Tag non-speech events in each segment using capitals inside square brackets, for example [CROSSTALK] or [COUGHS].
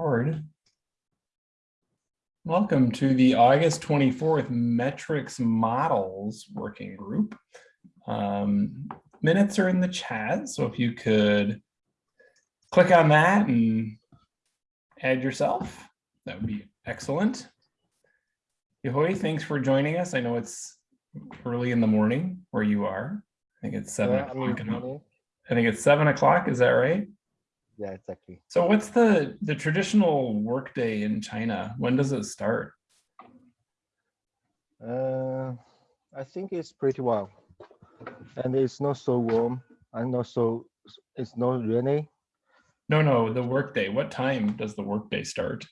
Howard. Welcome to the August 24th Metrics Models Working Group. Um, minutes are in the chat, so if you could click on that and add yourself, that would be excellent. Yehui, thanks for joining us. I know it's early in the morning where you are. I think it's seven Yeah, o'clock. in in the- morning. I think it's seven o'clock, is that right? Yeah, exactly. So what's the, the traditional workday in China? When does it start? Uh, I think it's pretty well, and it's not so warm and not so it's not rainy. No, no, the workday. What time does the workday start?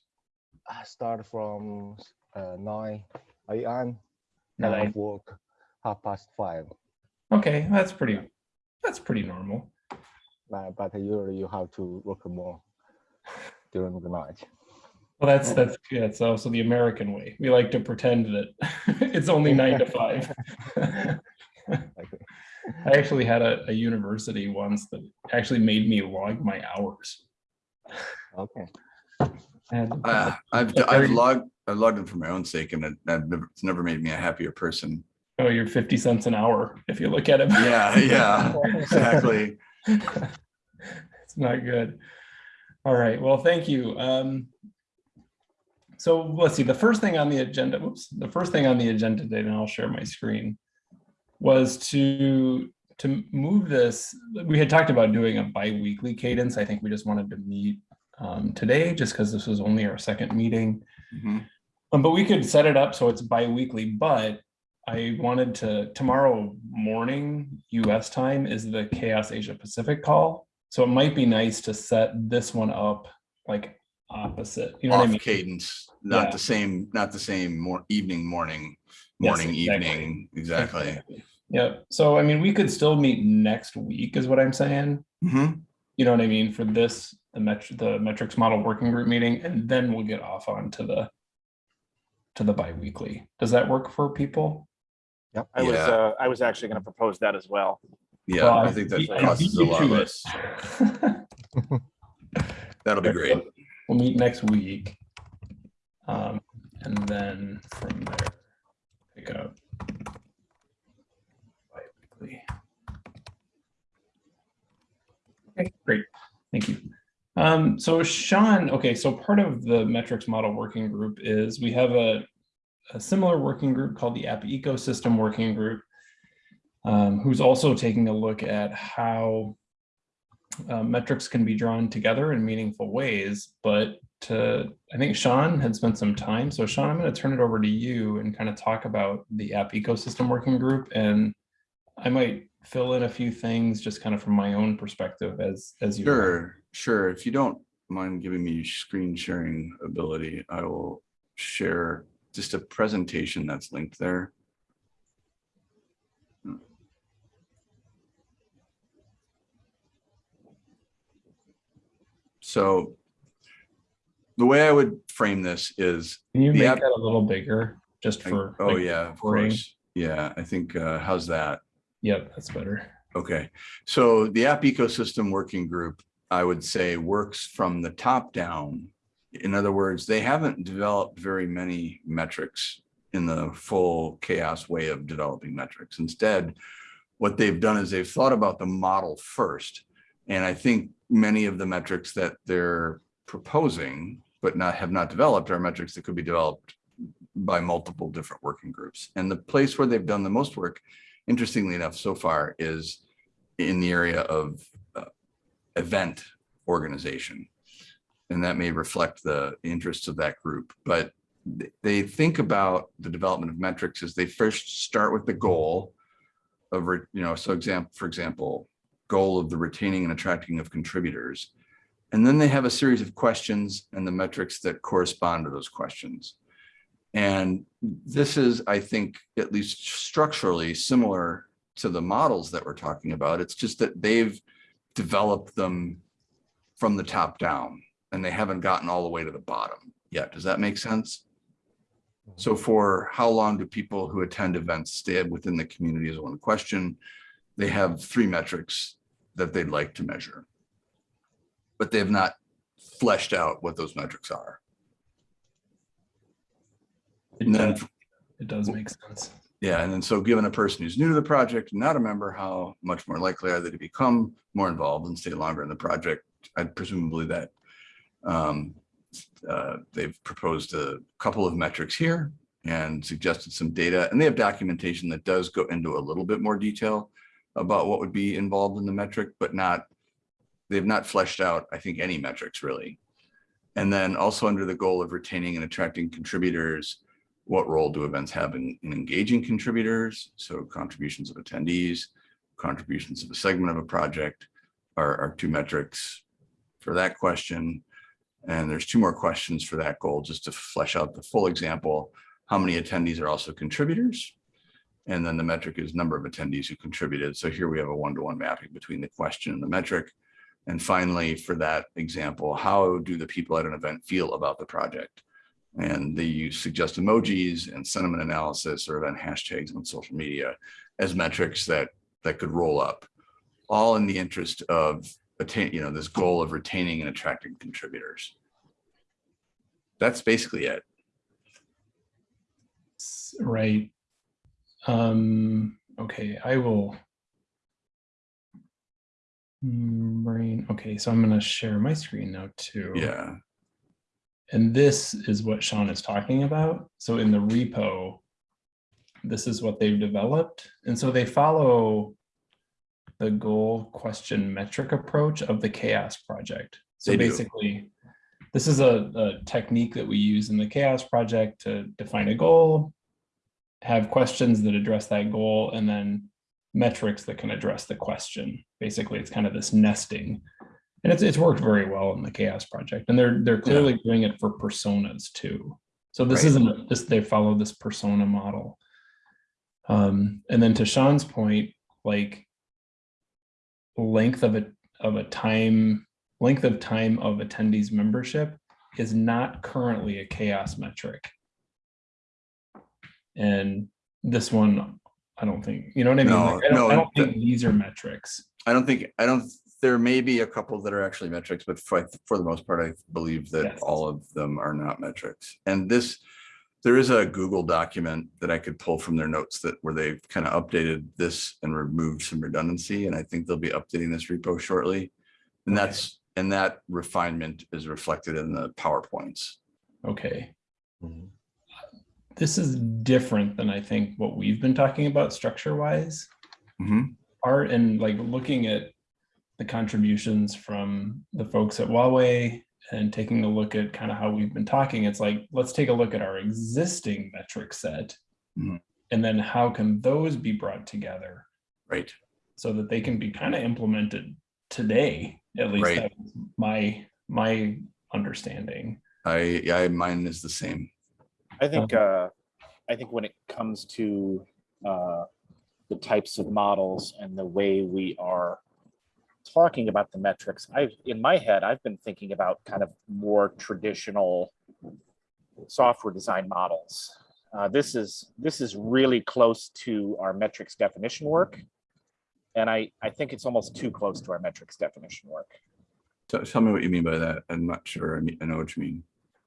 I start from uh, nine a.m. and I work half past five. Okay, that's pretty, that's pretty normal. But usually you have to work more during the night. Well, that's, that's, yeah, it's also the American way. We like to pretend that [LAUGHS] it's only nine to five. [LAUGHS] I actually had a, a university once that actually made me log my hours. Okay. And Uh, I've I've logged I've logged them for my own sake, and it, I've never, it's never made me a happier person. oh, you're 50 cents an hour if you look at it. Yeah, yeah, [LAUGHS] exactly. [LAUGHS] it's not good. All right, well, thank you. Um, so let's see, the first thing on the agenda, whoops, the first thing on the agenda today, and I'll share my screen, was to to move this. We had talked about doing a bi-weekly cadence. I think we just wanted to meet um, today just because this was only our second meeting. Mhm. Um, but we could set it up so it's bi-weekly, but I wanted to, tomorrow morning US time is the CHAOSS Asia Pacific call. So it might be nice to set this one up like opposite, you know what I mean? cadence, not Yeah. the same, not the same more evening, morning, Yes, morning, exactly. evening, exactly. Yep. So I mean, we could still meet next week is what I'm saying. Mhm. You know what I mean? For this, the metr the metrics model working group meeting, and then we'll get off onto the to the bi-weekly. Does that work for people? I was, uh, I was actually gonna propose that as well. Yeah, Well, I think that beat- I crosses a lot to of us. [LAUGHS] That'll be great. We'll meet next week. Um, and then from there, pick up. Okay, great. Thank you. Um, so Sean, okay, so part of the metrics model working group is we have a, a similar working group called the app ecosystem working group, um, who's also taking a look at how uh, metrics can be drawn together in meaningful ways, but to, I think Sean had spent some time. So Sean, I'm going to turn it over to you and kind of talk about the app ecosystem working group. And I might fill in a few things just kind of from my own perspective as, as you. want. Sure, sure. If you don't mind giving me screen sharing ability, I will share just a presentation that's linked there. So the way I would frame this is, Can you make app- that a little bigger just I- for? oh like, yeah, of recording? course. Yeah, I think, uh, how's that? Yep, that's better. Okay, so the app ecosystem working group, I would say, works from the top down. In other words, they haven't developed very many metrics in the full CHAOSS way of developing metrics. Instead, what they've done is they've thought about the model first. And I think many of the metrics that they're proposing, but not have not developed are metrics that could be developed by multiple different working groups. And the place where they've done the most work interestingly enough, so far is in the area of uh, event organization. And that may reflect the interests of that group, but they think about the development of metrics as they first start with the goal of, you know, so example, for example, goal of the retaining and attracting of contributors. And then they have a series of questions and the metrics that correspond to those questions. And this is, I think, at least structurally similar to the models that we're talking about. It's just that they've developed them from the top down and they haven't gotten all the way to the bottom yet. Does that make sense? Mm-hmm. So for how long do people who attend events stay within the community is one question. They have three metrics that they'd like to measure. But they have not fleshed out what those metrics are. It And then, does, it does make sense. yeah, and then so given a person who's new to the project, not a member, how much more likely are they to become more involved and stay longer in the project? I presumably that um, uh, they've proposed a couple of metrics here and suggested some data, and they have documentation that does go into a little bit more detail about what would be involved in the metric, but not, they've not fleshed out, I think, any metrics really. And then also under the goal of retaining and attracting contributors, what role do events have in, in engaging contributors? So contributions of attendees, contributions of a segment of a project are, are two metrics for that question. And there's two more questions for that goal, just to flesh out the full example. How many attendees are also contributors? And then the metric is number of attendees who contributed. So here we have a one-to-one mapping between the question and the metric. And finally, for that example, how do the people at an event feel about the project? And they suggest emojis and sentiment analysis or event hashtags on social media as metrics that that could roll up, all in the interest of attain, you know, this goal of retaining and attracting contributors. That's basically it. Right. Um, okay, I will. Brain, okay, so I'm gonna share my screen now too. Yeah, And this is what Sean is talking about. So in the repo, this is what they've developed. And so they follow the goal question metric approach of the CHAOSS project. So They do. This is a, a technique that we use in the CHAOSS project to define a goal, have questions that address that goal, and then metrics that can address the question. Basically, it's kind of this nesting. And it's, it's worked very well in the CHAOSS project and they're, they're clearly doing it for personas too. So this Right. isn't this, they follow this persona model. Um, and then to Sean's point, like length of a, of a time, length of time of attendees membership is not currently a CHAOSS metric. And this one, I don't think, you know what I mean? No, Like, I don't, no, I don't think these are metrics. I don't think, I don't, there may be a couple that are actually metrics, but for, for the most part, I believe that Yes. all of them are not metrics. And this, there is a Google document that I could pull from their notes that where they've kind of updated this and removed some redundancy. And I think they'll be updating this repo shortly. And Okay. that's, and that refinement is reflected in the PowerPoints. Okay. Mhm. This is different than I think what we've been talking about structure wise. Mhm. Art and like looking at the contributions from the folks at Huawei and taking a look at kind of how we've been talking, it's like, let's take a look at our existing metric set. Mhm. And then how can those be brought together Right. so that they can be kind of implemented today, at least Right. that's my, my understanding. I, yeah, mine is the same. I think, uh, I think when it comes to, uh, the types of models and the way we are talking about the metrics, I've, in my head, I've been thinking about kind of more traditional software design models. Uh, this is, this is really close to our metrics definition work. And I, I think it's almost too close to our metrics definition work. Tell, tell me what you mean by that. I'm not sure. I know what you mean.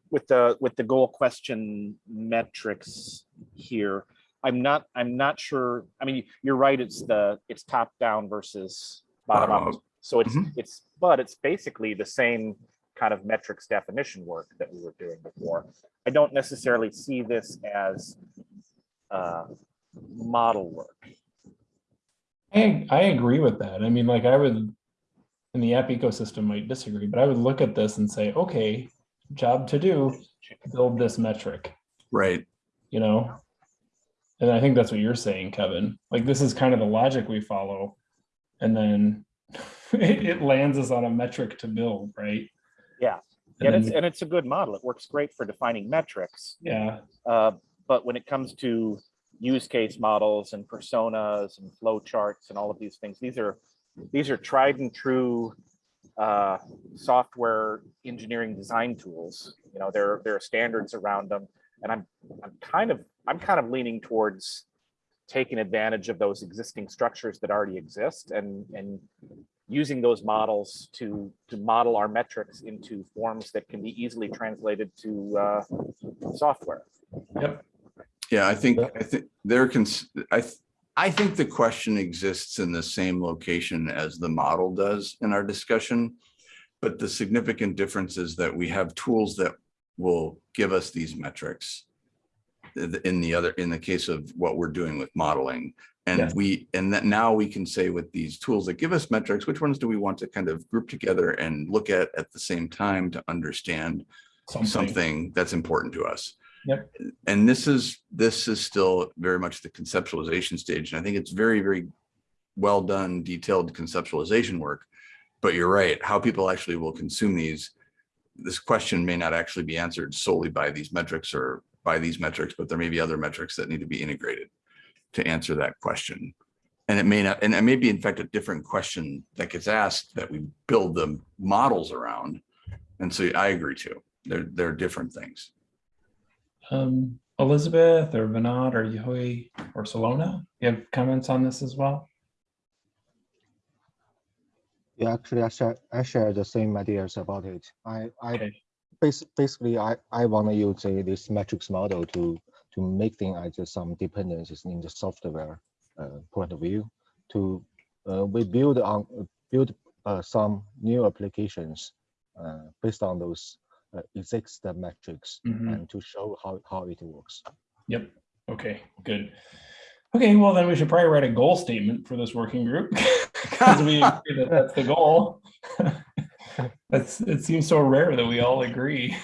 with the with the goal question metrics here i'm not i'm not sure i mean you're right it's the it's top down versus bottom Bottom up so it's Mhm. it's but it's basically the same kind of metrics definition work that we were doing before i don't necessarily see this as uh model work I, I agree with that. I mean, like I would, and the app ecosystem might disagree, but I would look at this and say, okay, job to do, build this metric, Right. you know? And I think that's what you're saying, Kevin. Like this is kind of the logic we follow. And then [LAUGHS] it, it lands us on a metric to build, right? Yeah. And and it's and it's a good model it works great for defining metrics yeah, Uh, but when it comes to use case models and personas and flow charts and all of these things, these are these are tried and true uh, software engineering design tools. You know, there there are standards around them, and I'm I'm kind of I'm kind of leaning towards taking advantage of those existing structures that already exist and and using those models to, to model our metrics into forms that can be easily translated to uh, software. Yep. Yeah, I think, I think there can, I, th- I think the question exists in the same location as the model does in our discussion. But the significant difference is that we have tools that will give us these metrics. In the other, in the case of what we're doing with modeling. And Yes. we, and that now we can say with these tools that give us metrics, which ones do we want to kind of group together and look at at the same time to understand something that's important to us. Yep. And this is, this is still very much the conceptualization stage. And I think it's very, very well done, detailed conceptualization work. But you're right, how people actually will consume these, this question may not actually be answered solely by these metrics or by these metrics, but there may be other metrics that need to be integrated to answer that question. And it may not, and it may be in fact a different question that gets asked that we build the models around. And so I agree too. They're, they're different things. Um, Elizabeth or Vinod or Yehui or Silona, you have comments on this as well? Yeah, actually, I share, I share the same ideas about it. I, I, Okay. bas- basically, I, I want to use uh, this metrics model to, to make things like just some dependencies in the software uh, point of view. To, uh, we build on, build uh, some new applications uh, based on those uh, existing metrics Mhm. and to show how, how it works. Yep. Okay, good. Okay, well, then we should probably write a goal statement for this working group. [LAUGHS] Because we [LAUGHS] agree that that's the goal. [LAUGHS] That's, it seems so rare that we all agree.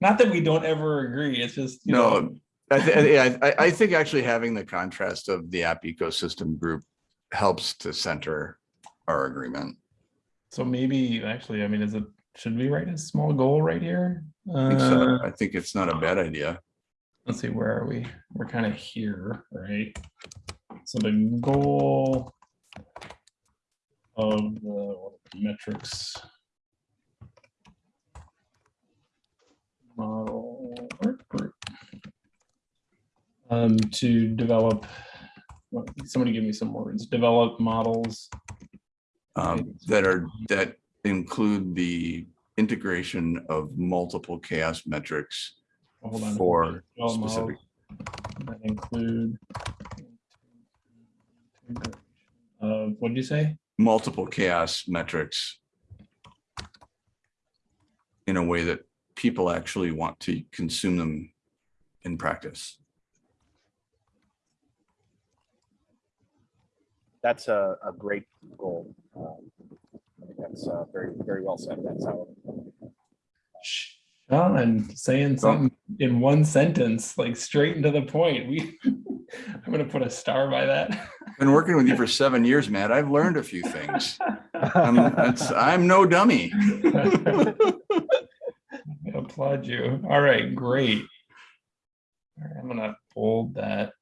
Not that we don't ever agree, it's just, you know, No, I, thi- yeah, I, I think actually having the contrast of the app ecosystem group helps to center our agreement. So maybe, actually, I mean, is it, should we write a small goal right here? I think so. Uh, I think it's not a bad idea. let's see, where are we? We're kind of here, right? So the goal of the metrics model work group um, to develop, somebody give me some words, develop models. Um, that are, that include the integration of multiple CHAOSS metrics Hold on. for specific, That include uh, what did you say? multiple CHAOSS metrics in a way that people actually want to consume them in practice. That's a, a great goal. Um, I think that's uh, very, very well said. That's how, Sean and saying something in one sentence, like straight into the point. We, [LAUGHS] I'm gonna put a star by that. Been working with you for seven years, Matt. I've learned a few things. I'm, it's, I'm no dummy. [LAUGHS] I Applaud you. All right, great. All right, I'm gonna hold that.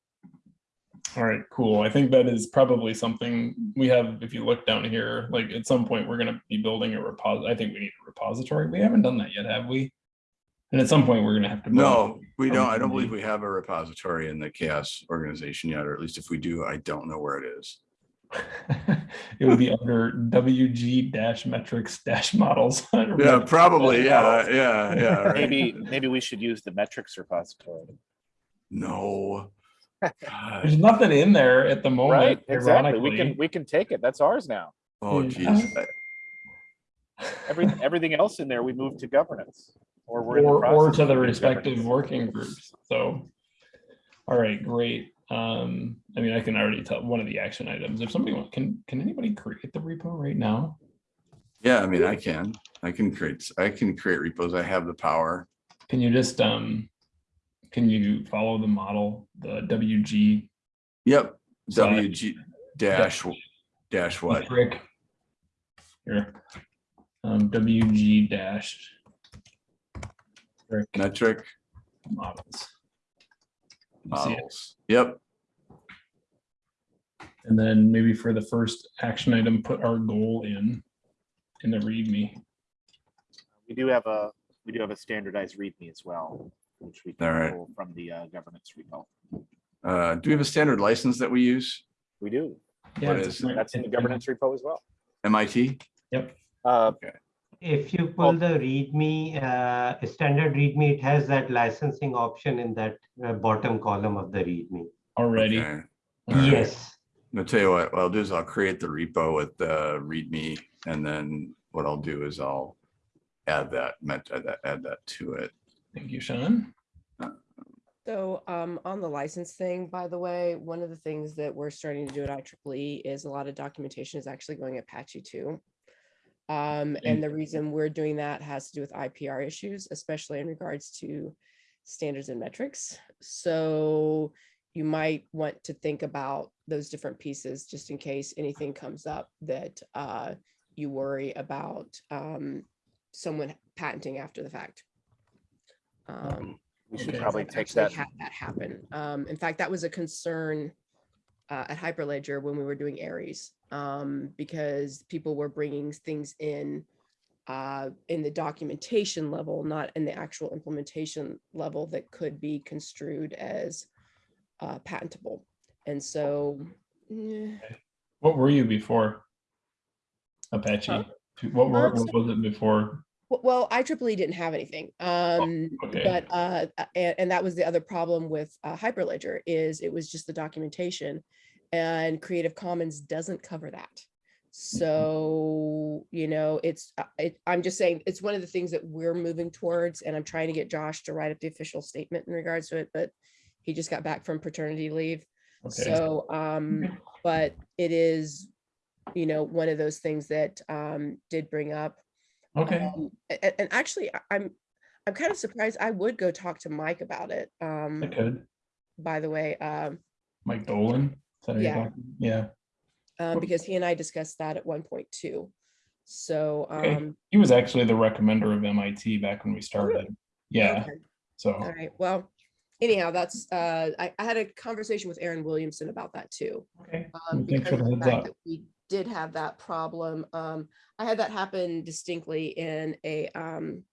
All right, cool. I think that is probably something we have, if you look down here, like at some point, we're gonna be building a repos, I think we need a repository. We haven't done that yet, have we? And at some point, we're gonna have to. No, we don't. I don't believe we have a repository in the CHAOSS organization yet, or at least if we do, I don't know where it is. [LAUGHS] It would be under WG dash metrics dash models. [LAUGHS] Yeah, probably. Yeah, yeah, yeah. [LAUGHS] right. maybe, maybe we should use the metrics repository. No. God. There's nothing in there at the moment. Right, exactly. We can, we can take it. That's ours now. Oh, Yeah. geez. [LAUGHS] Every, everything else in there, we move to governance. Or we're in the Or, or to the respective governance. working groups, so. All right, great. Um, I mean, I can already tell one of the action items, if somebody want, can, can anybody create the repo right now? Yeah, I mean, I can, I can create, I can create repos. I have the power. Can you just, um, can you follow the model, the WG? Yep, WG dash, dash what? metric? Here, um, WG dash. metric Metric Models. You see it? models. Yep, And then maybe for the first action item, put our goal in, in the README. We do have a, we do have a standardized README as well, which we All right. can pull from the uh, governance repo. uh, do we have a standard license that we use? We do. Yeah, What is it? That's in the governance repo as well. MIT? Yep. Uh, If you pull the README, uh, standard README, it has that licensing option in that uh, bottom column of the README. Already. Okay. All right. Yes, I'll tell you what, what I'll do is I'll create the repo with the README and then what I'll do is I'll add that, met- add that, add that to it. Thank you, Sean. So um, on the license thing, by the way, one of the things that we're starting to do at IEEE is a lot of documentation is actually going Apache 2. Um, and the reason we're doing that has to do with IPR issues, especially in regards to standards and metrics. So you might want to think about those different pieces just in case anything comes up that uh, you worry about um, someone patenting after the fact. Um, we should Okay. probably I've take actually that. Had that happen. Um, in fact, that was a concern uh, at Hyperledger when we were doing Aries, um, because people were bringing things in uh, in the documentation level, not in the actual implementation level that could be construed as uh, patentable. And so, eh, What were you before? Apache. Huh? What were, Um, what was it before? Well, IEEE didn't have anything. Um, Okay. but uh and, and that was the other problem with uh, hyperledger is it was just the documentation and creative commons doesn't cover that so you know it's uh, it, i'm just saying it's one of the things that we're moving towards and i'm trying to get josh to write up the official statement in regards to it but he just got back from paternity leave Okay. so um but it is you know one of those things that um did bring up Okay. um, a- a- and, actually, I- I'm, I'm kind of surprised. I would go talk to Mike about it. I Um, could. by the way, um, Mike Dolan. Yeah. Yeah. um, because he and I discussed that at one point too. So, Okay. um, He was actually the recommender of MIT back when we started. Yeah. okay, So, all right. Well, anyhow, that's, uh, I, I had a conversation with Aaron Williamson about that too. okay. um, Thanks because for of the the heads fact up. that we did have that problem. Um, I had that happen distinctly in a um,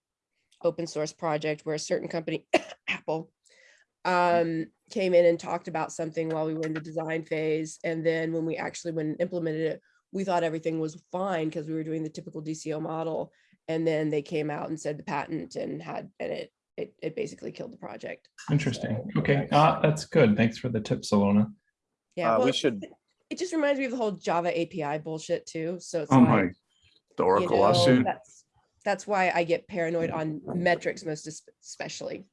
open source project where a certain company, [COUGHS] Apple, um, came in and talked about something while we were in the design phase. And then when we actually went and implemented it, we thought everything was fine because we were doing the typical DCO model. And then they came out and said the patent and had, and it, it, it basically killed the project. Interesting. So, Okay. Uh, that's good. Thanks for the tip, Silona. Yeah, Uh, well, we should, it just reminds me of the whole Java API bullshit too. So it's Oh like, my, the you Oracle know, lawsuit. That's, that's why I get paranoid on metrics most especially,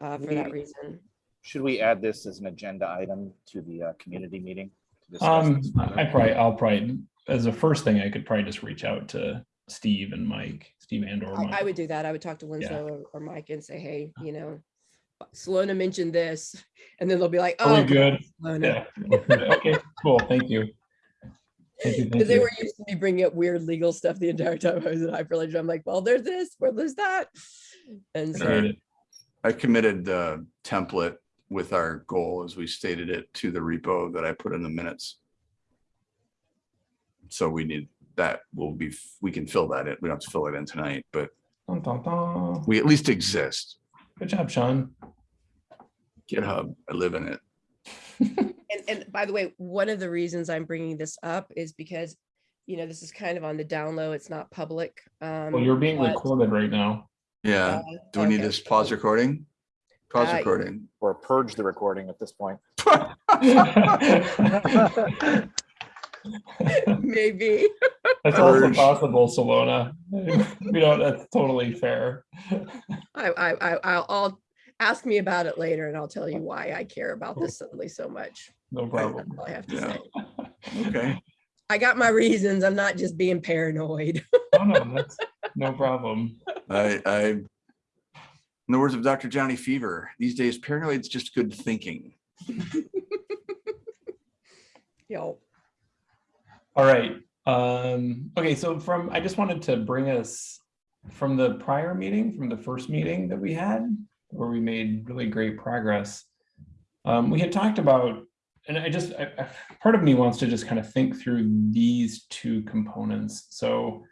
uh, for that reason. should we add this as an agenda item to the uh, community meeting? to discuss Um, this I probably, I'll probably, as a first thing, I could probably just reach out to Steve and Mike, Steve and or I, I would do that. I would talk to Winslow or- or Mike and say, hey, you know, Silona mentioned this, and then they'll be like, oh. good? Silona." Yeah. [LAUGHS] Okay, cool. Thank you. Thank you. Because they were used to me bringing up weird legal stuff the entire time I was in Hyperledger. I'm like, well, there's this, well, there's that. And so, Appreciate it. I committed the template with our goal as we stated it to the repo that I put in the minutes. So we need, that will be, we can fill that in. We don't have to fill it in tonight, but Dun, dun, dun. we at least exist. Good job, Sean. GitHub, I live in it. [LAUGHS] and, and by the way, one of the reasons I'm bringing this up is because, you know, this is kind of on the down low. It's not public. Um, Well, you're being but, recorded right now. Yeah. uh, Do we need okay, to pause recording? Pause Uh, recording. Or purge the recording at this point. [LAUGHS] [LAUGHS] [LAUGHS] Maybe. That's also Urge. possible, Silona. We don't, that's totally fair. I, I, I, I'll, I'll ask me about it later and I'll tell you why I care about this suddenly so much. No problem. I have to Yeah. say. Okay. I got my reasons. I'm not just being paranoid. No, no, that's no problem. I, I, in the words of Dr. Johnny Fever, these days paranoid's just good thinking. [LAUGHS] Yo, All right. Um, okay, so from, I just wanted to bring us from the prior meeting, from the first meeting that we had, where we made really great progress. Um, we had talked about, and I just, I, part of me wants to just kind of think through these two components. So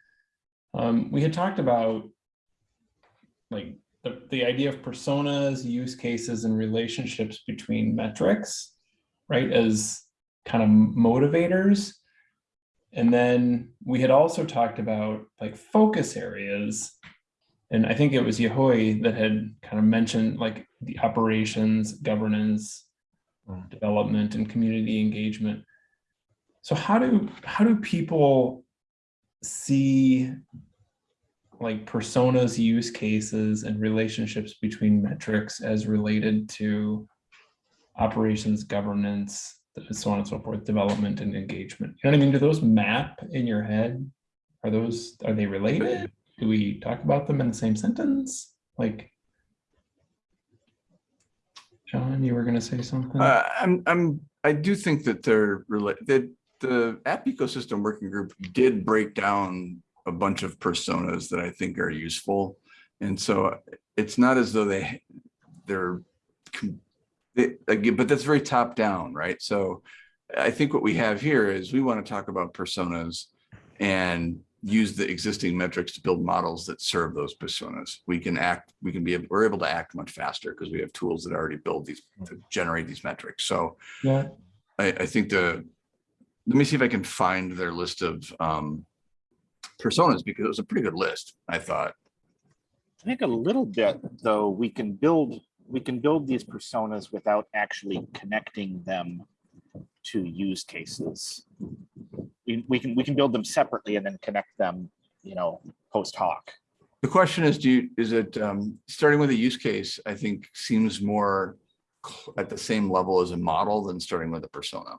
um, we had talked about like the, the idea of personas, use cases, and relationships between metrics, right? As kind of motivators. And then we had also talked about like focus areas. And I think it was Yehui that had kind of mentioned like the operations, governance, Mm. development and community engagement. So how do, how do people see like personas, use cases and relationships between metrics as related to operations, governance, so on and so forth, development and engagement. You know what I mean? Do those map in your head? Are those, are they related? Do we talk about them in the same sentence? Like, John, you were gonna say something? Uh, I'm, I'm, I do think that they're related, that the app ecosystem working group did break down a bunch of personas that I think are useful. And so it's not as though they, they're, com- again, but that's very top down, right? So I think what we have here is we want to talk about personas and use the existing metrics to build models that serve those personas. We can act, we can be, able we're able to act much faster because we have tools that already build these, to generate these metrics. So Yeah, I, I think the, let me see if I can find their list of um, personas because it was a pretty good list, I thought. I think a little bit, though, we can build, we can build these personas without actually connecting them to use cases. We, we can, we can build them separately and then connect them, you know, post hoc. The question is, do you, is it, um, starting with a use case, I think seems more at the same level as a model than starting with a persona.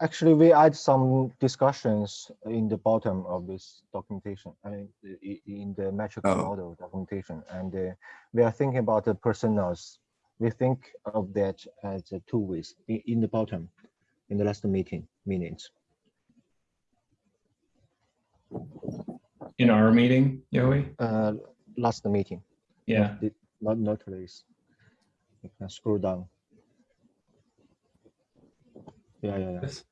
Actually, we add some discussions in the bottom of this documentation, I mean, i- i- in the metric Oh. model documentation, and uh, we are thinking about the personas. We think of that as uh, two ways, in, in the bottom, in the last meeting, minutes. in our meeting, Yoey? Uh, last meeting, Yeah, not, not this. You can scroll down. Yeah, yeah, yeah. Yes.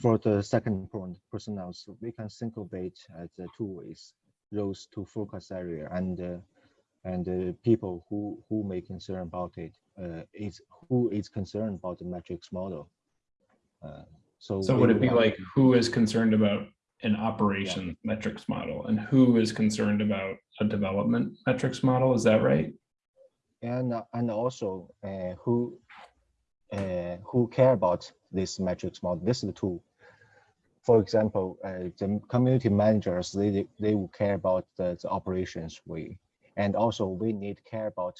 For the second point, personnel, so we can think of it as uh, two ways, those two focus area and uh, and uh, people who who may concern about it uh, is who is concerned about the metrics model. Uh, so so would it be like, who is concerned about an operation metrics model and who is concerned about a development metrics model? Is that right? and uh, and also uh, who uh, who care about this metrics model. This is the tool. For example, uh, the community managers they they will care about the, the operations way, and also we need care about.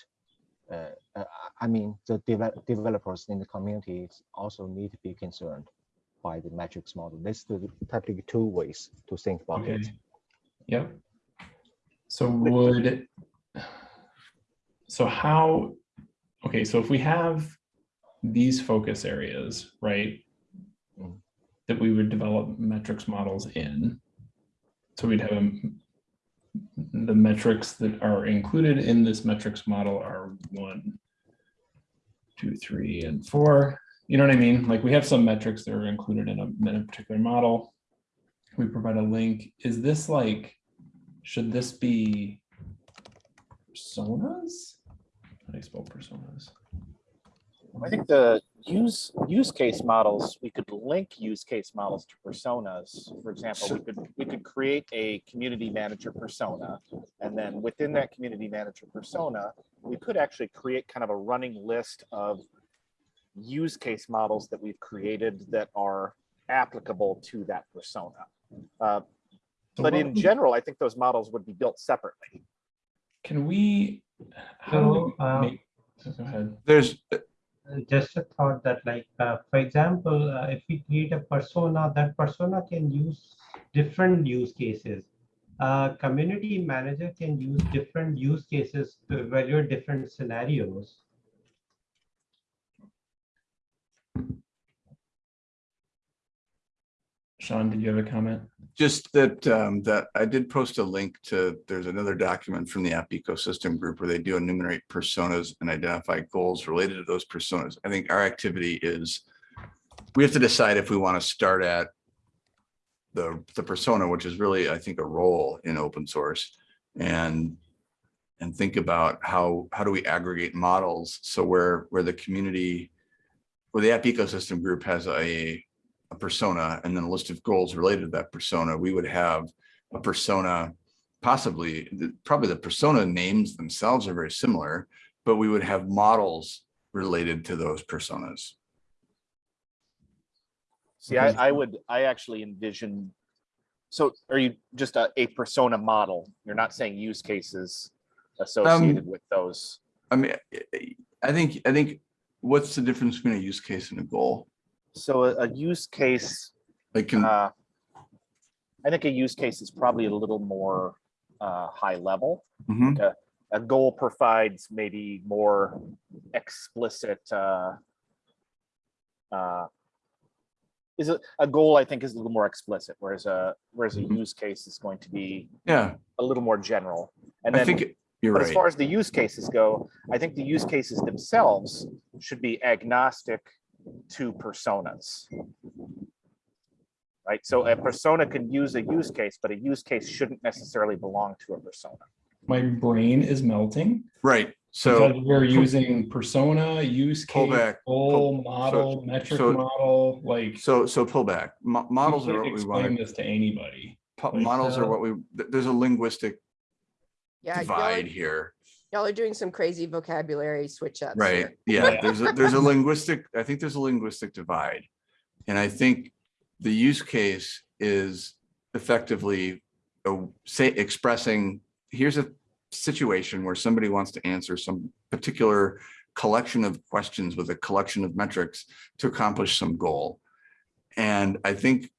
Uh, uh, I mean, the develop, developers in the communities also need to be concerned by the metrics model. This is the typically two ways to think about it. Yeah. So would, so how, okay, so if we have these focus areas, right? Mm. That we would develop metrics models in. So we'd have um, the metrics that are included in this metrics model are one, two, three, and four. You know what I mean? Like we have some metrics that are included in a, in a particular model. We provide a link. Is this like, should this be personas? How do I spell personas? I think the use, use case models, we could link use case models to personas. For example, we could, we could create a community manager persona. And then within that community manager persona, we could actually create kind of a running list of use case models that we've created that are applicable to that persona. Uh, But in general, I think those models would be built separately. Can we? how do So, we uh, make- Go ahead. There's, just a thought that like, uh, for example, uh, if we create a persona, that persona can use different use cases. Uh, community manager can use different use cases to evaluate different scenarios. Sean, did you have a comment? just that, um, that I did post a link to, there's another document from the app ecosystem group where they do enumerate personas and identify goals related to those personas. I think our activity is, we have to decide if we want to start at the, the persona, which is really, I think, a role in open source. And and think about how, how do we aggregate models? So where, where the community, where the app ecosystem group has a, a persona and then a list of goals related to that persona, we would have a persona, possibly, probably the persona names themselves are very similar, but we would have models related to those personas. See, I, I would, I actually envision. So are you just a, a persona model? You're not saying use cases associated um, with those? I mean, I- I think, I think, what's the difference between a use case and a goal? So a, a use case, Like, can, uh, I think a use case is probably a little more, uh, high level. Mhm. A goal provides maybe more explicit, uh, uh, is it, a goal, I think is a little more explicit, whereas a, whereas a Mhm. use case is going to be yeah, a little more general. And I then, think you're but as far as the use cases go, I think the use cases themselves should be agnostic to personas. Right, so a persona can use a use case, but a use case shouldn't necessarily belong to a persona. My brain is melting. Right, So so, we're using persona, use case, back, goal, pull- model, so- metric so- model, like. so, so pull back. Mo- Models are can't what we Explain want. this to anybody. like, Models are uh, what we, there's a linguistic Yeah, y'all are, divide here. Y'all are doing some crazy vocabulary switch ups. Right, yeah, there's a, there's a linguistic, I think there's a linguistic divide. And I think the use case is effectively uh, say, expressing, here's a situation where somebody wants to answer some particular collection of questions with a collection of metrics to accomplish some goal. And I think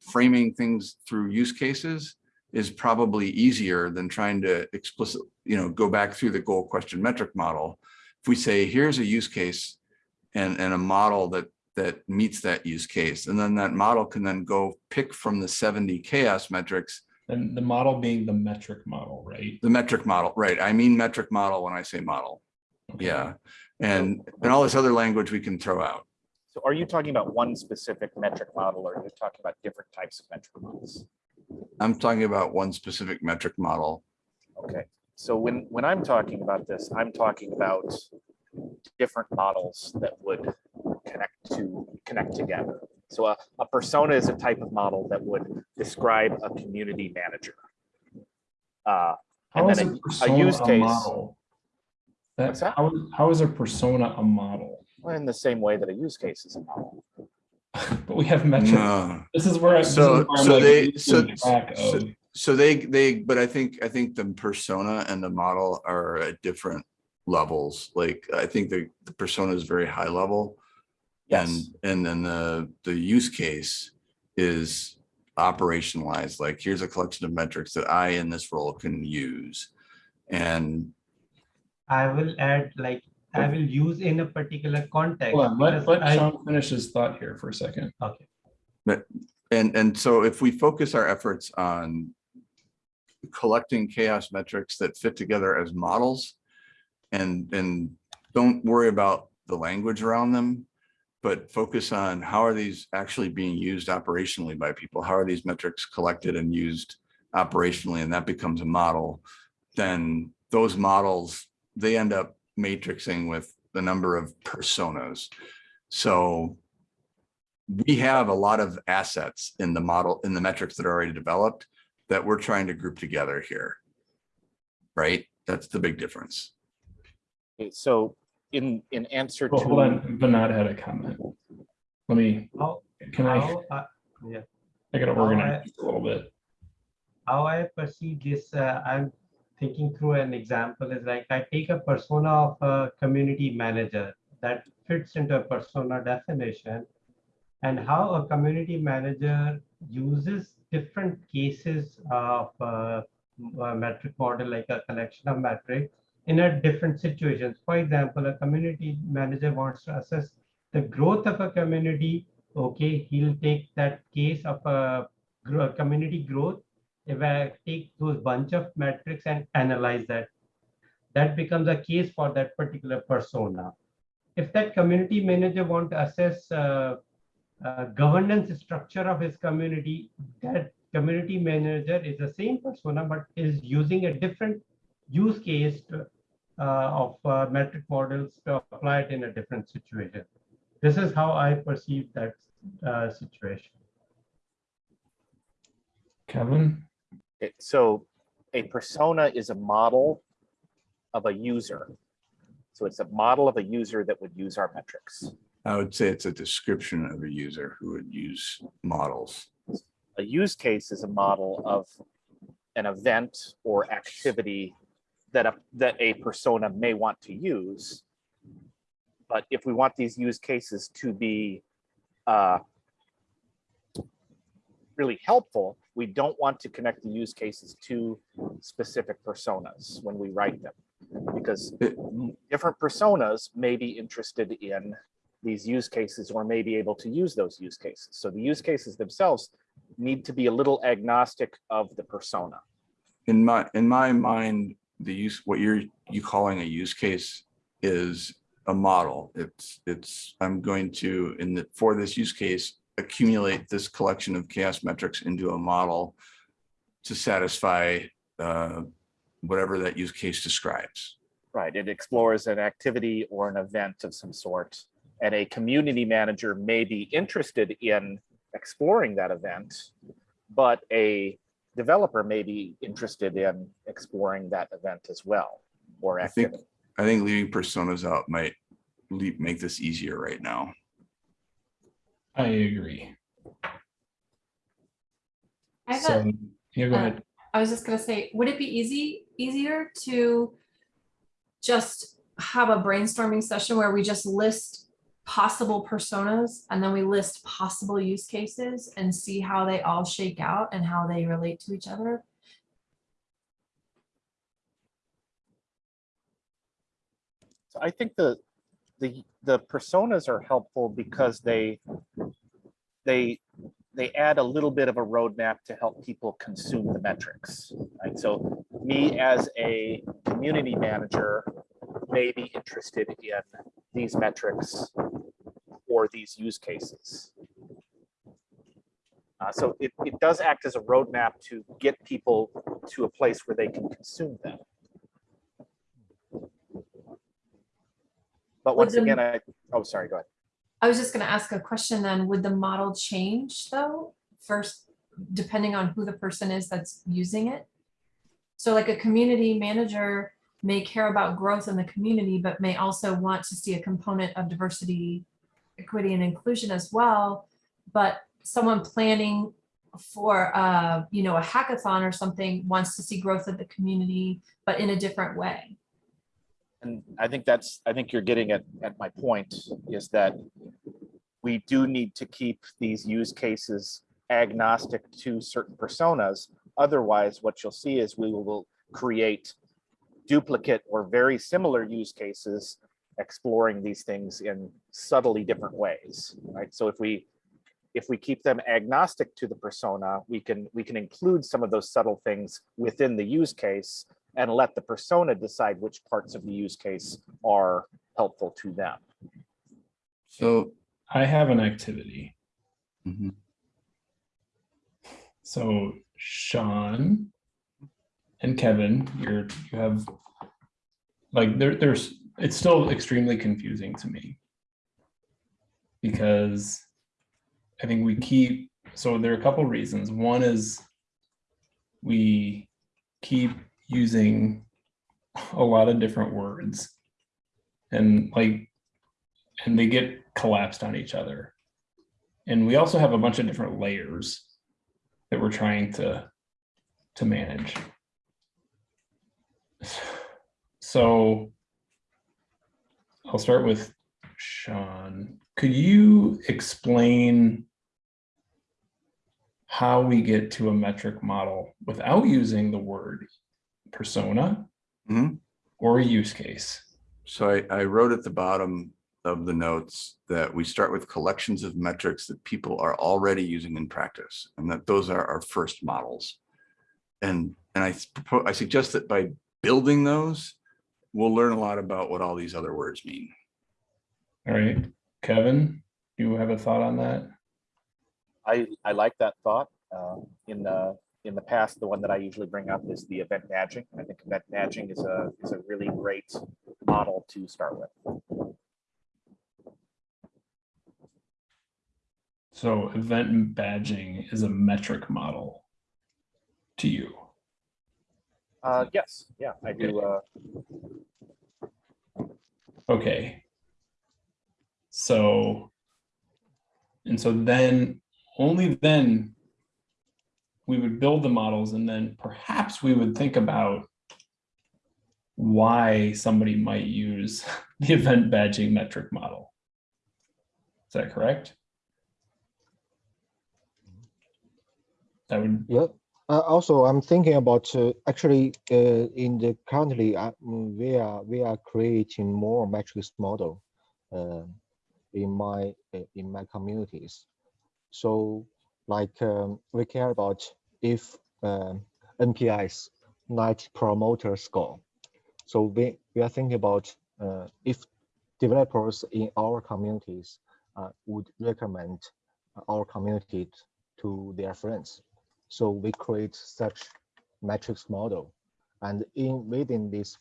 framing things through use cases is probably easier than trying to explicit, you know, go back through the goal question metric model. If we say, here's a use case and, and a model that, that meets that use case, and then that model can then go pick from the 70 CHAOSS metrics, And the model being the metric model, right? the metric model, right? I mean metric model when I say model. Okay. Yeah. And, and all this other language we can throw out. So are you talking about one specific metric model or are you talking about different types of metric models? I'm talking about one specific metric model. Okay, so when, when I'm talking about this, I'm talking about different models that would connect to, connect together. So a, a persona is a type of model that would describe a community manager. Uh, How And is then a a- a persona use a case- model? That, What's that? how, is- how is a persona a model? Well, in the same way that a use case is a model. [LAUGHS] But we have metrics. No. This is where. I- this is So- where I'm so like they- so- so- So they, they, but I think, I think the persona and the model are at different levels. Like, I think the, the persona is very high level. yes. And, and then the, the use case is operationalized, like here's a collection of metrics that I in this role can use. And I will add like, I will use in a particular context. Hold on, let, because let I- Sean finish his thought here for a second. Okay, And, and so if we focus our efforts on collecting CHAOSS metrics that fit together as models and, and don't worry about the language around them, but focus on how are these actually being used operationally by people? How are these metrics collected and used operationally? And that becomes a model. Then those models, they end up matrixing with the number of personas. So we have a lot of assets in the model, in the metrics that are already developed that we're trying to group together here. Right? That's the big difference. Okay, so in, in answer Well, hold to, on, Vinod had a comment. Let me, how, can I, how, uh, yeah. I gotta organize I- this a little bit. how I perceive this, uh, I'm thinking through an example is like I take a persona of a community manager that fits into a persona definition and how a community manager uses different cases of uh, a metric model like a collection of metrics in a different situations. For example, a community manager wants to assess the growth of a community. Okay, he'll take that case of a gro- community growth take those bunch of metrics and analyze that, that becomes a case for that particular persona. If that community manager want to assess uh, uh, governance structure of his community, that community manager is the same persona, but is using a different use case to, uh, of uh, metric models to apply it in a different situation. This is how I perceive that uh, situation. Kevin? It- So a persona is a model of a user. So it's a model of a user that would use our metrics. I would say it's a description of a user who would use models. A use case is a model of an event or activity that a, that a persona may want to use. But if we want these use cases to be uh, really helpful, we don't want to connect the use cases to specific personas when we write them. Because different personas may be interested in these use cases or may be able to use those use cases. So the use cases themselves need to be a little agnostic of the persona. In my, in my mind, the use, what you're, you calling a use case is a model. It's, it's, I'm going to, in the, for this use case, accumulate this collection of CHAOSS metrics into a model to satisfy uh, whatever that use case describes. Right, it explores an activity or an event of some sort. And a community manager may be interested in exploring that event, but a developer may be interested in exploring that event as well, or I think. I think leaving personas out might make this easier right now. I agree. I have So, yeah, go uh, ahead. I was just gonna say, would it be easy, easier to just have a brainstorming session where we just list possible personas and then we list possible use cases and see how they all shake out and how they relate to each other? So I think the, the, the personas are helpful because they, they, they add a little bit of a roadmap to help people consume the metrics, right? So me as a community manager may be interested in these metrics or these use cases. Uh, so it, it does act as a roadmap to get people to a place where they can consume them. But once again, I, oh, sorry, go ahead. I was just gonna ask a question then, would the model change though, first, depending on who the person is that's using it? So like a community manager may care about growth in the community, but may also want to see a component of diversity, equity and inclusion as well. But someone planning for, uh, you know, a hackathon or something wants to see growth of the community, but in a different way. And I think that's, I think you're getting at, at my point is that we do need to keep these use cases agnostic to certain personas. Otherwise, what you'll see is we will create duplicate or very similar use cases exploring these things in subtly different ways, right? So if we, if we keep them agnostic to the persona, we can, we can include some of those subtle things within the use case and let the persona decide which parts of the use case are helpful to them. So I have an activity. mhm. So Sean and Kevin, you're, you have, like, there, there's, it's still extremely confusing to me. Because I think we keep, so there are a couple reasons. One is we keep using a lot of different words. And like, and they get collapsed on each other. And we also have a bunch of different layers that we're trying to to manage. So I'll start with Sean. Could you explain how we get to a metric model without using the word persona Mhm. or use case? So I, I wrote at the bottom of the notes that we start with collections of metrics that people are already using in practice and that those are our first models. And, and I, propose- I suggest that by building those, we'll learn a lot about what all these other words mean. All right, Kevin, do you have a thought on that? I, I like that thought. Uh, In the, in the past, the one that I usually bring up is the event badging. I think event badging is a, is a really great model to start with. So event badging is a metric model to you. Uh, yes, yeah, I do, uh, Okay. So, and so then, only then we would build the models and then perhaps we would think about why somebody might use [LAUGHS] the event badging metric model. Is that correct? That would, Yeah. Uh, also, I'm thinking about uh, actually uh, in the currently uh, we are we are creating more metrics model uh, in my uh, in my communities. So like um, we care about if um, NPIs Net Promoter Score. So we we are thinking about uh, if developers in our communities uh, would recommend our community to their friends. So we create such metrics model. And in within this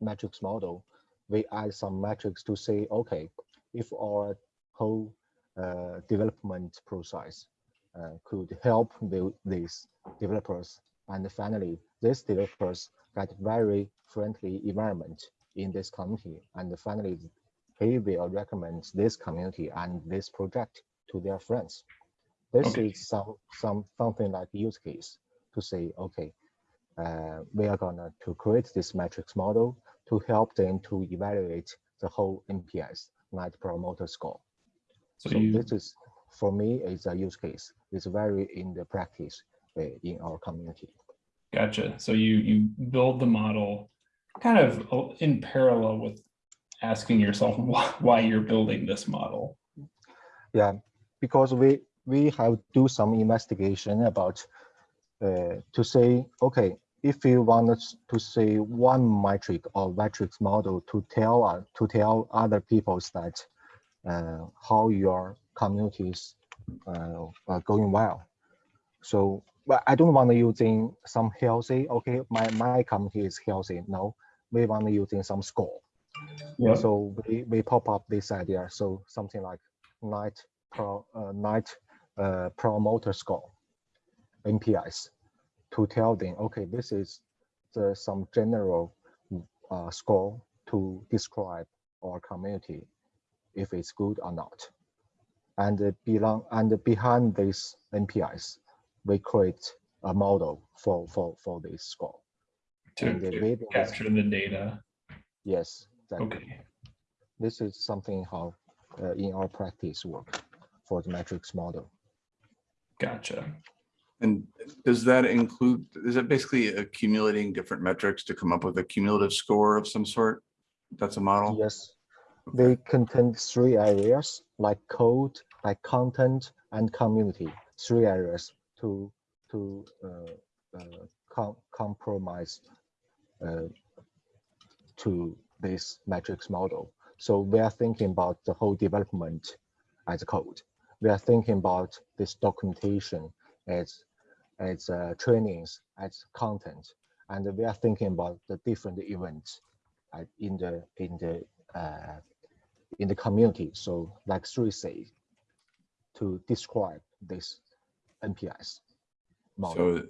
matrix model, we add some metrics to say, okay, if our whole uh, development process could help the, these developers, and finally, these developers get very friendly environment in this community, and finally, he will recommend this community and this project to their friends. This Okay. is some some something like use case to say, okay, uh, we are gonna to create this metrics model to help them to evaluate the whole NPS Net Promoter Score. so So you, this is for me it's a use case. It's very in the practice uh, in our community. gotcha. So you, you build the model kind of uh, in parallel with asking yourself [LAUGHS] why, you're building this model. Yeah, because we we have do some investigation about uh, to say okay if you want to say one metric or matrix model to tell uh, to tell other peoples that uh, how your communities uh, are going well. So but I don't want to using some healthy. Okay, my my community is healthy. No, we want to using some score. Yeah. So we, we pop up this idea. So something like night pro uh, night uh, promoter score, NPIs, to tell them, okay, this is the some general uh, score to describe our community, if it's good or not. And belong and behind these NPIs, we create a model for for for this score. To And the to within this- capture the data. yes, that Okay, this is something how uh, in our practice work for the metrics model. gotcha. And does that include, is it basically accumulating different metrics to come up with a cumulative score of some sort? That's a model? Yes, they contain three areas like code, like content, and community. Three areas to to uh, uh, com compromise uh, to this matrix model. So we are thinking about the whole development as code. We are thinking about this documentation as as uh, trainings, as content, and we are thinking about the different events uh, in the in the uh, in the community. So like three say to describe this NPS model. So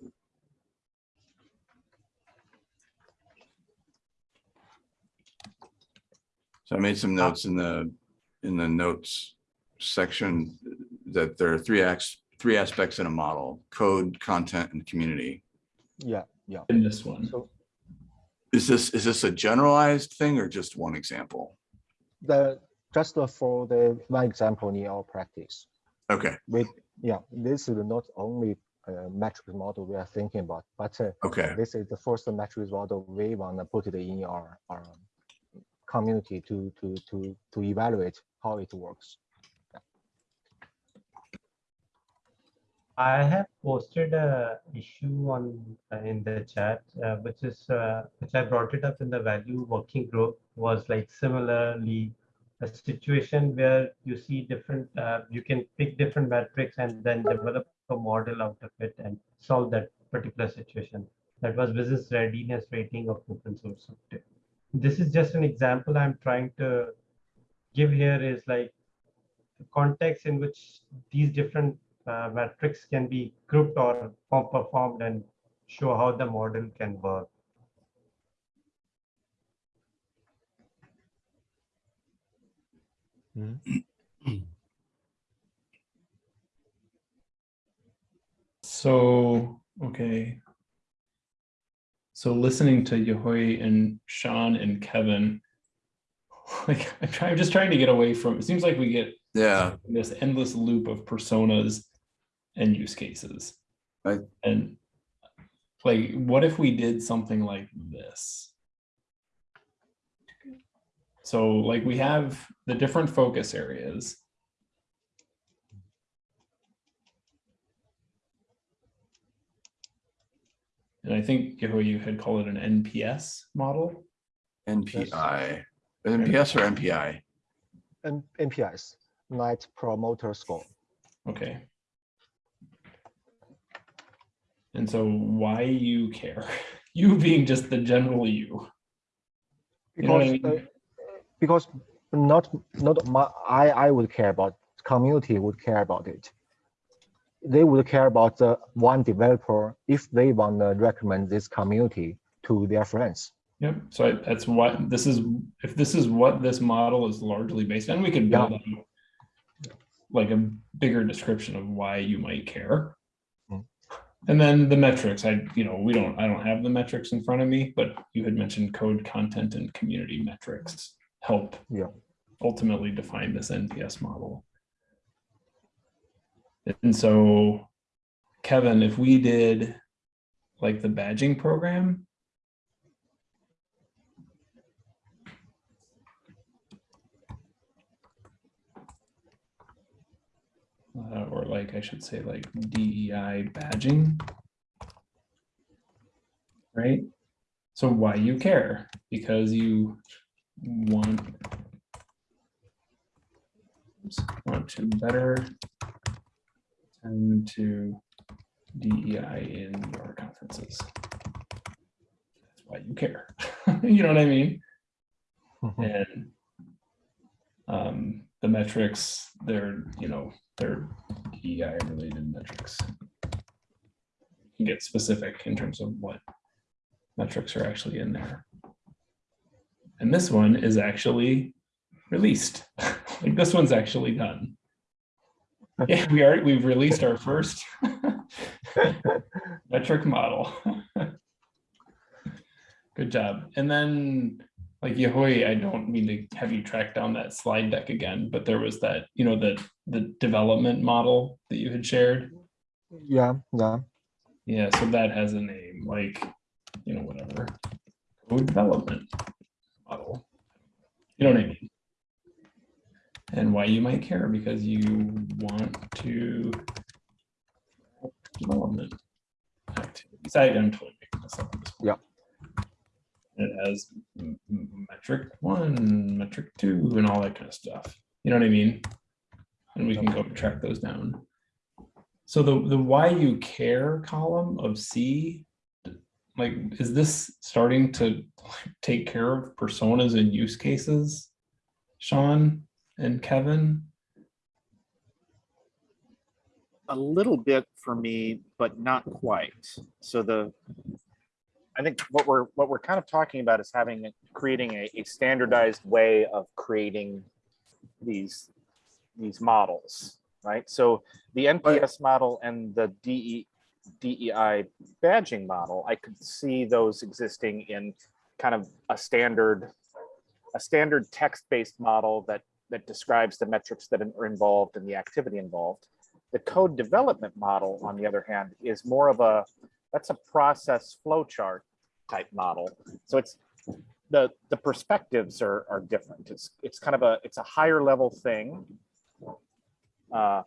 So I made some notes in the, in the notes section that there are three acts, three aspects in a model, code, content, and community. yeah, yeah. In this one, So Is this, is this a generalized thing or just one example? the just uh, for the one example in our practice, Okay, we yeah this is not only uh, metric model we are thinking about, but uh, okay, this is the first metric model we want to put it in our, our community to to to to evaluate how it works. I have posted a issue on uh, in the chat, uh, which is uh, which I brought it up in the value working group was like similarly a situation where you see different uh, you can pick different metrics and then develop a model out of it and solve that particular situation. That was business readiness rating of open source software. This is just an example I'm trying to give here is like the context in which these different uh, metrics can be grouped or or performed and show how the model can work. Mm-hmm. So, okay. So listening to Yehui and Sean and Kevin, [LAUGHS] like I'm trying, I'm just trying to get away from, it seems like we get Yeah, this endless loop of personas and use cases. Right. And like, what if we did something like this? So like we have the different focus areas. And I think Yehui, you had called it an NPS model. NPI, NPS or NPI? N NPS, Net Promoter Score. Okay. And so why you care? [LAUGHS] You being just the general you. You know I mean? Because not, not my, I, I would care about, community would care about it. They would care about the one developer if they want to recommend this community to their friends. Yep. So I- that's what this is. If this is what this model is largely based on, we could Yeah. build like a bigger description of why you might care. Mm. And then the metrics, I, you know, we don't, I don't have the metrics in front of me, but you had mentioned code content and community metrics help Yeah. ultimately define this NPS model. And so, Kevin, if we did like the badging program, uh, or like I should say like DEI badging. Right? So why you care? Because you want want to better tend to DEI in your conferences. That's why you care. [LAUGHS] you know what I mean? and um, the metrics, they're, you know, they're DEI related metrics. You can get specific in terms of what metrics are actually in there. And this one is actually released. [LAUGHS] like this one's actually done. Yeah, we are, we've released our first [LAUGHS] metric model. [LAUGHS] Good job. And then like Yehui, I don't mean to have you track down that slide deck again, but there was that, you know, the, the development model that you had shared. Yeah, yeah. Yeah, so that has a name, like, you know, whatever. Code development model. You know what I mean? And why you might care, because you want to development activities. I am totally making this up. this. Yeah. It has metric one, metric two, and all that kind of stuff. You know what I mean? And we can go track those down. So the, the why you care column of C, like, is this starting to take care of personas and use cases? Sean and Kevin? a little bit for me, but not quite. So the, I think what we're, what we're kind of talking about is having, creating a, a standardized way of creating these, these models, right? So the NPS model and the DE, DEI badging model, I could see those existing in kind of a standard, a standard text-based model that, that describes the metrics that are involved and the activity involved. The code development model, on the other hand, is more of a, that's a process flow chart type model. So it's, the, the perspectives are, are different. It's, it's kind of a, it's a higher level thing. Uh,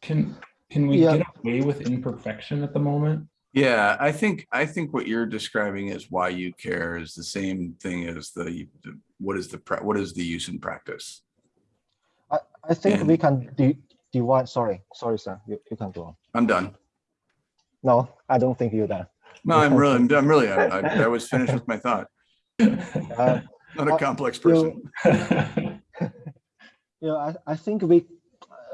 Can, can we Yeah. get away with imperfection at the moment? Yeah, I think, I think what you're describing is why you care is the same thing as the, the- what is the, what is the use in practice? I, I think we can de- divide, sorry, sorry, sir, you, you can go on. I'm done. No, I don't think you're done. No, I'm really, I'm really, I, I- I was finished with my thought. [LAUGHS] Uh, Not a Uh, complex you- person. [LAUGHS] Yeah, I, I think we,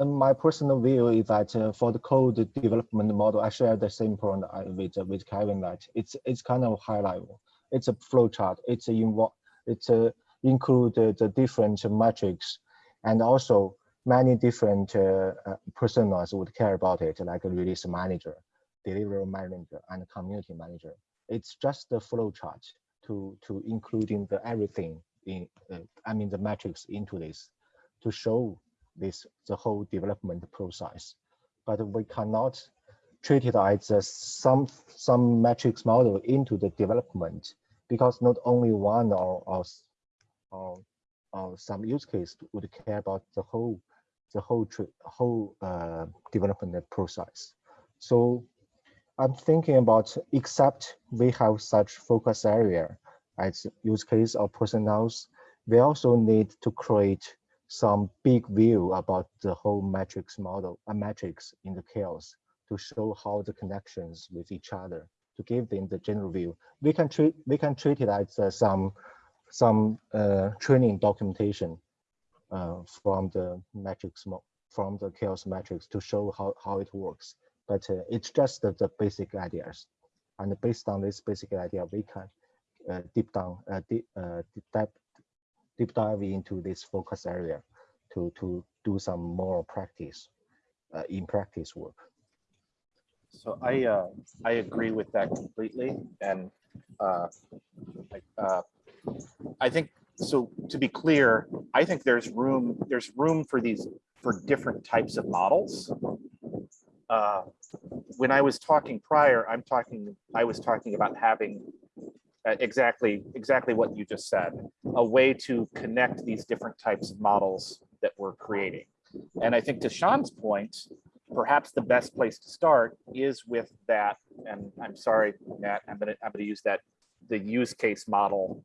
my personal view is that uh, for the code development model, I share the same point with, uh, with Kevin that it's, it's kind of high level. It's a flow chart. It's a it's a include the, the different metrics and also many different uh, uh, personas would care about it, like a release manager, delivery manager, and community manager. It's just the flow chart to, to including the everything in, uh, I mean, the metrics into this to show this the whole development process. But we cannot treat it as a some some metrics model into the development because not only one or or, or, or some use case would care about the whole the whole whole uh, development process. So I'm thinking about except we have such focus area as use case or personnels, we also need to create some big view about the whole metrics model, a metrics in the CHAOSS to show how the connections with each other to give them the general view. We can treat we can treat it as uh, some some uh, training documentation uh, from the mo- from the CHAOSS metrics to show how, how it works. But uh, it's just the, the basic ideas. And based on this basic idea, we can uh, deep down, uh, deep, deep deep dive into this focus area to, to do some more practice, uh, in practice work. So I, uh, I agree with that completely. And, uh, like, uh, I think, so to be clear, I think there's room, there's room for these, for different types of models. Uh, When I was talking prior, I'm talking, I was talking about having exactly, exactly what you just said, a way to connect these different types of models that we're creating. And I think to Sean's point, perhaps the best place to start is with that, and I'm sorry, Matt, I'm gonna, I'm gonna use that, the use case model.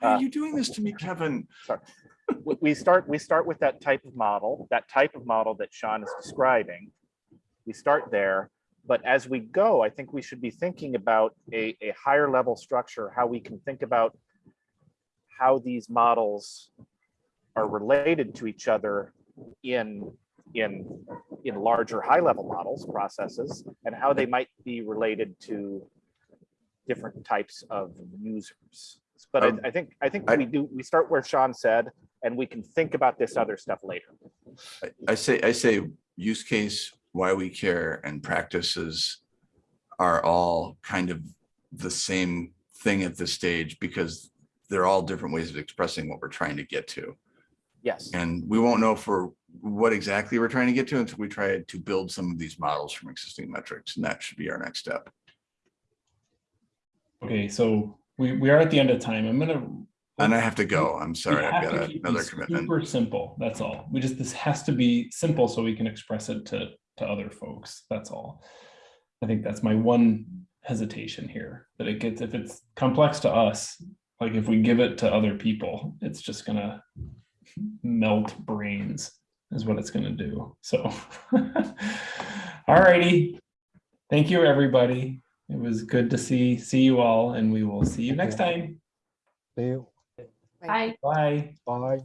Why Uh, are you doing this to me, Kevin? We, we start, we start with that type of model, that type of model that Sean is describing. We start there, but as we go, I think we should be thinking about a, a higher level structure, how we can think about how these models are related to each other in, in, in larger high level models, processes, and how they might be related to different types of users. But I, Um, I think, I think I- we do, we start where Sean said, and we can think about this other stuff later. I- I say, I say use case, why we care and practices are all kind of the same thing at this stage because they're all different ways of expressing what we're trying to get to. Yes, And we won't know for what exactly we're trying to get to until we try to build some of these models from existing metrics. And that should be our next step. Okay, so we, we are at the end of time. I'm gonna. And I have to go. I'm sorry, I've got a- another commitment. Super simple, that's all. We just, this has to be simple so we can express it to, to other folks, that's all. I think that's my one hesitation here, that it gets, if it's complex to us, like if we give it to other people, it's just gonna melt brains is what it's gonna do, so. [LAUGHS] all righty. thank you, everybody. It was good to see, see you all, and we will see you next time. See you. I Bye. Bye.